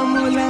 ఆమూలా